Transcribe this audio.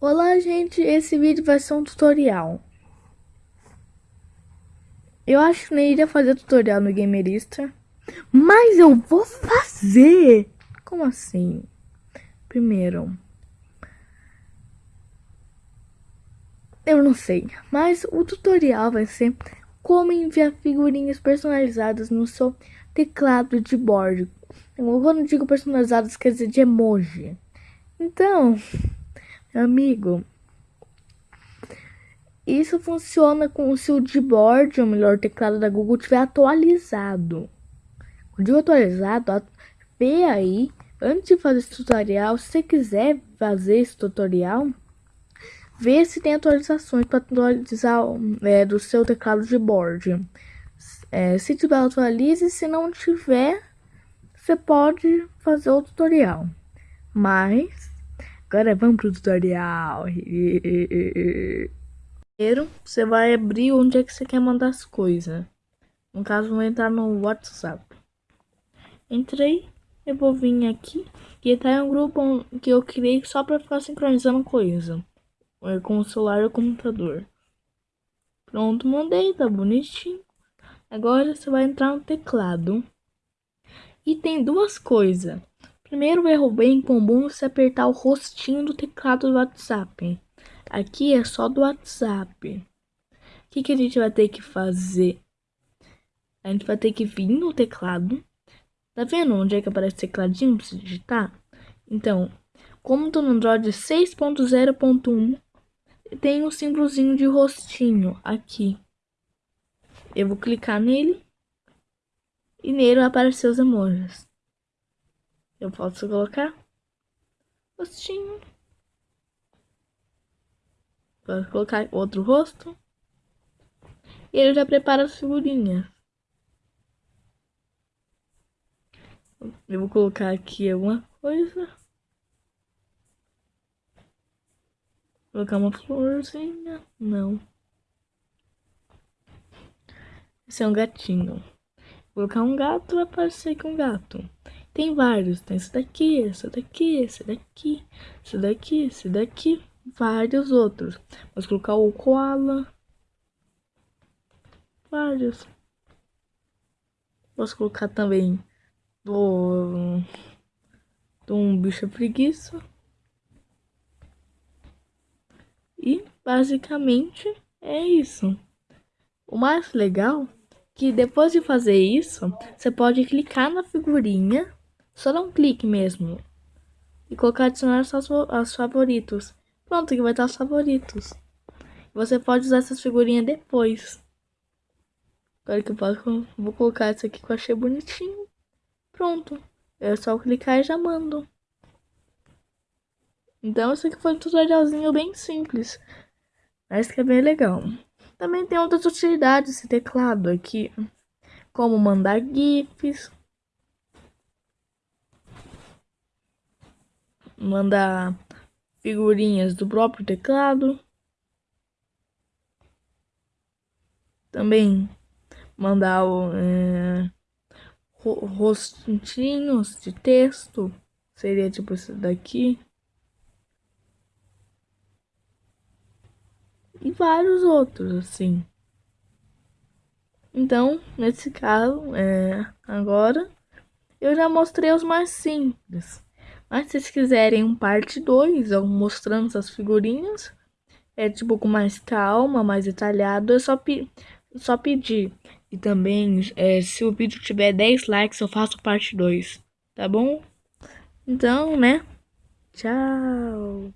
Olá, gente. Esse vídeo vai ser um tutorial. Eu acho que nem iria fazer tutorial no Gamerista, mas eu vou fazer. Como assim? Primeiro, eu não sei, mas o tutorial vai ser como enviar figurinhas personalizadas no seu teclado de board. Quando digo personalizadas, quer dizer de emoji. Então, Amigo, isso funciona com se o Gboard, ou melhor, teclado da Google, tiver atualizado. Quando digo atualizado, vê aí, antes de fazer esse tutorial, se você quiser fazer esse tutorial, vê se tem atualizações para atualizar é, do seu teclado de board. É, se tiver, atualize. Se não tiver, você pode fazer o tutorial. Mas Agora vamos pro tutorial. Primeiro, você vai abrir onde é que você quer mandar as coisas. No caso, vou entrar no WhatsApp. Entrei, eu vou vir aqui. Que tá em um grupo que eu criei só pra ficar sincronizando coisa. É, com o celular e o computador. Pronto, mandei, tá bonitinho. Agora você vai entrar no teclado. E tem duas coisas. Primeiro erro bem comum se apertar o rostinho do teclado do WhatsApp. Aqui é só do WhatsApp. O que, que a gente vai ter que fazer? A gente vai ter que vir no teclado. Tá vendo onde é que aparece o tecladinho pra você digitar? Então, como tô no Android 6.0.1, tem um símbolozinho de rostinho aqui. Eu vou clicar nele e nele vai aparecer os emojis. Eu posso colocar rostinho. Posso colocar outro rosto. E ele já prepara as figurinhas. Eu vou colocar aqui alguma coisa. Vou colocar uma florzinha. Não. Esse é um gatinho. Vou colocar um gato, vai aparecer aqui um gato. Tem vários. Tem esse daqui, esse daqui, esse daqui, esse daqui, esse daqui. Vários outros. Vamos colocar o koala. Vários. Posso colocar também do, do um bicho preguiça. E basicamente é isso. O mais legal é que depois de fazer isso, você pode clicar na figurinha só dá um clique mesmo. E colocar adicionar aos favoritos. Pronto, que vai estar os favoritos. Você pode usar essas figurinhas depois. Agora que eu posso, vou colocar essa aqui que eu achei bonitinho. Pronto. É só clicar e já mando. Então, esse aqui foi um tutorialzinho bem simples. Mas que é bem legal. Também tem outras utilidades esse teclado aqui. Como mandar GIFs, mandar figurinhas do próprio teclado. Também mandar é, rostinhos de texto. Seria tipo esse daqui. E vários outros, assim. Então, nesse caso, é, agora, eu já mostrei os mais simples. Mas se vocês quiserem um parte 2, mostrando essas figurinhas, é tipo com mais calma, mais detalhado, é só, pe só pedir. E também, é, se o vídeo tiver 10 likes, eu faço parte 2, tá bom? Então, né? Tchau!